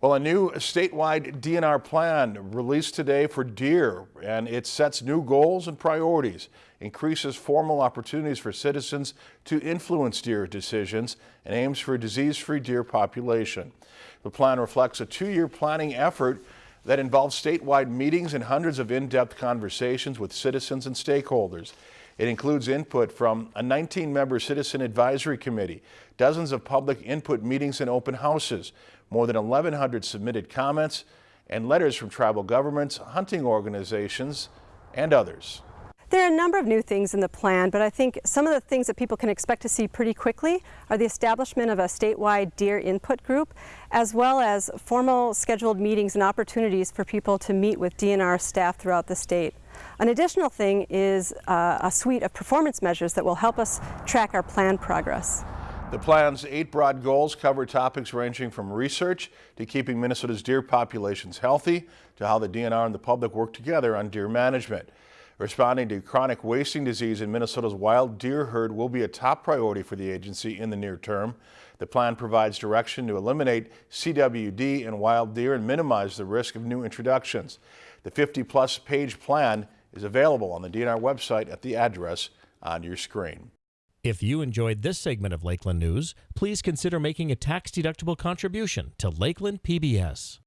Well, a new statewide DNR plan released today for deer, and it sets new goals and priorities, increases formal opportunities for citizens to influence deer decisions, and aims for a disease-free deer population. The plan reflects a two-year planning effort that involves statewide meetings and hundreds of in-depth conversations with citizens and stakeholders. It includes input from a 19-member citizen advisory committee, dozens of public input meetings and open houses, more than 1,100 submitted comments, and letters from tribal governments, hunting organizations, and others. There are a number of new things in the plan, but I think some of the things that people can expect to see pretty quickly are the establishment of a statewide deer input group, as well as formal scheduled meetings and opportunities for people to meet with DNR staff throughout the state. An additional thing is uh, a suite of performance measures that will help us track our plan progress. The plan's eight broad goals cover topics ranging from research to keeping Minnesota's deer populations healthy to how the DNR and the public work together on deer management. Responding to chronic wasting disease in Minnesota's wild deer herd will be a top priority for the agency in the near term. The plan provides direction to eliminate CWD in wild deer and minimize the risk of new introductions. The 50-plus page plan is available on the DNR website at the address on your screen. If you enjoyed this segment of Lakeland News, please consider making a tax-deductible contribution to Lakeland PBS.